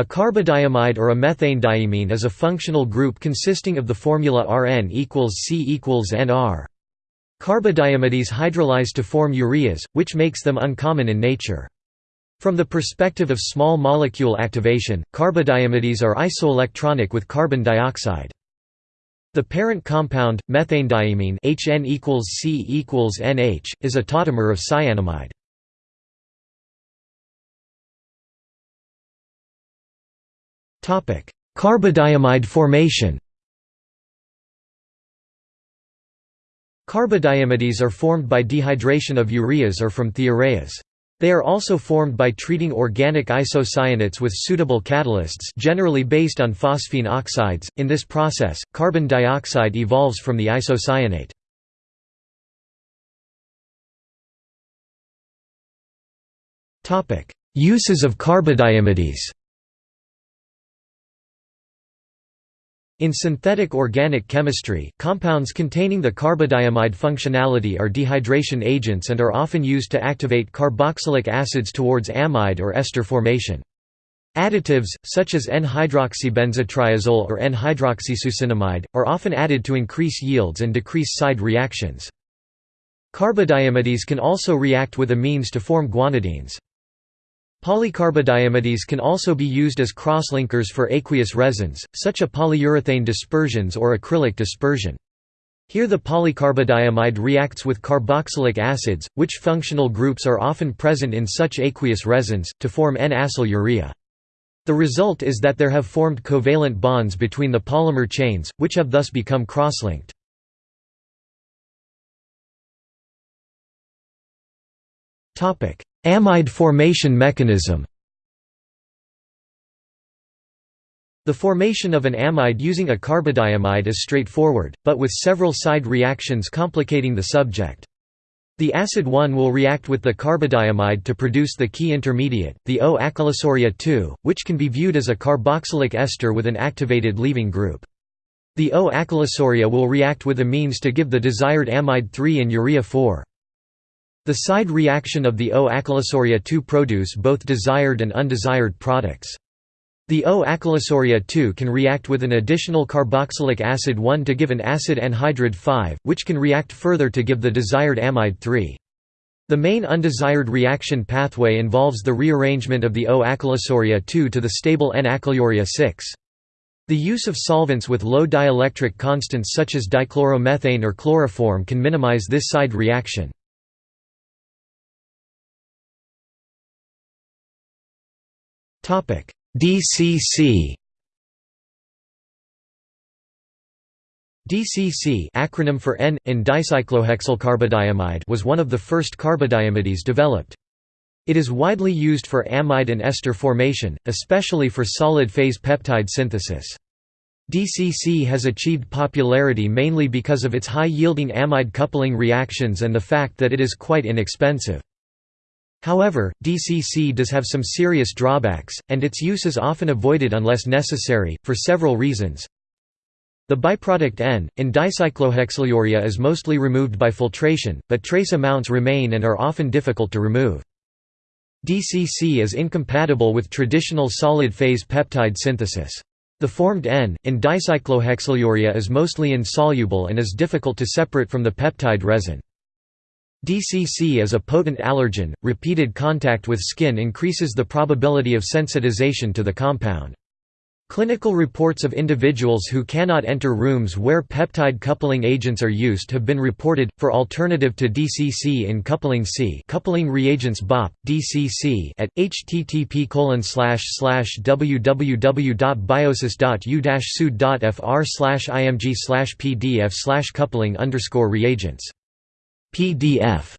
A carbodiimide or a methanediimine is a functional group consisting of the formula Rn equals C equals Nr. Carbodiimides hydrolyze to form ureas, which makes them uncommon in nature. From the perspective of small molecule activation, carbodiimides are isoelectronic with carbon dioxide. The parent compound, methanediimine HN equals C equals NH, is a tautomer of cyanamide. Carbodiimide formation Carbodiimides are formed by dehydration of ureas or from thioureas. They are also formed by treating organic isocyanates with suitable catalysts generally based on phosphine oxides. In this process, carbon dioxide evolves from the isocyanate. Uses of carbodiimides In synthetic organic chemistry, compounds containing the carbodiimide functionality are dehydration agents and are often used to activate carboxylic acids towards amide or ester formation. Additives, such as N-hydroxybenzotriazole or N-hydroxysuccinimide, are often added to increase yields and decrease side reactions. Carbodiimides can also react with amines to form guanidines. Polycarbodiimides can also be used as crosslinkers for aqueous resins, such as polyurethane dispersions or acrylic dispersion. Here the polycarbodiimide reacts with carboxylic acids, which functional groups are often present in such aqueous resins, to form N-acyl urea. The result is that there have formed covalent bonds between the polymer chains, which have thus become crosslinked. Amide formation mechanism The formation of an amide using a carbodiimide is straightforward, but with several side reactions complicating the subject. The acid 1 will react with the carbodiimide to produce the key intermediate, the O-acylisourea 2, which can be viewed as a carboxylic ester with an activated leaving group. The O-acylisourea will react with amines to give the desired amide 3 and urea 4. The side reaction of the O-acylisourea 2 produce both desired and undesired products. The O-acylisourea 2 can react with an additional carboxylic acid 1 to give an acid anhydride 5, which can react further to give the desired amide 3. The main undesired reaction pathway involves the rearrangement of the O-acylisourea 2 to the stable N-acylurea 6. The use of solvents with low dielectric constants such as dichloromethane or chloroform can minimize this side reaction. DCC DCC acronym for N in dicyclohexylcarbodiimide was one of the first carbodiimides developed. It is widely used for amide and ester formation, especially for solid-phase peptide synthesis. DCC has achieved popularity mainly because of its high-yielding amide coupling reactions and the fact that it is quite inexpensive. However, DCC does have some serious drawbacks, and its use is often avoided unless necessary, for several reasons. The byproduct N, in dicyclohexylurea is mostly removed by filtration, but trace amounts remain and are often difficult to remove. DCC is incompatible with traditional solid-phase peptide synthesis. The formed N, in dicyclohexylurea is mostly insoluble and is difficult to separate from the peptide resin. DCC is a potent allergen, repeated contact with skin increases the probability of sensitization to the compound. Clinical reports of individuals who cannot enter rooms where peptide coupling agents are used have been reported. For alternative to DCC in coupling C, coupling reagents BOP DCC at http www.biosis.u-sud.fr img pdf slash coupling reagents PDF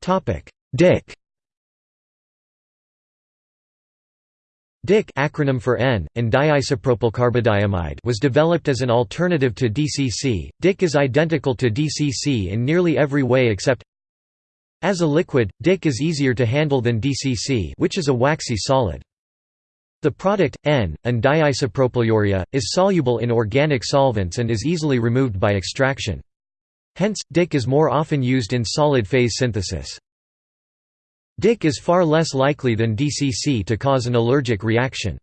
Topic DIC DIC acronym for N, and diisopropylcarbodiimide was developed as an alternative to DCC. DIC is identical to DCC in nearly every way except as a liquid, DIC is easier to handle than DCC which is a waxy solid. The product, N, and diisopropylurea, is soluble in organic solvents and is easily removed by extraction. Hence, DIC is more often used in solid phase synthesis. DIC is far less likely than DCC to cause an allergic reaction.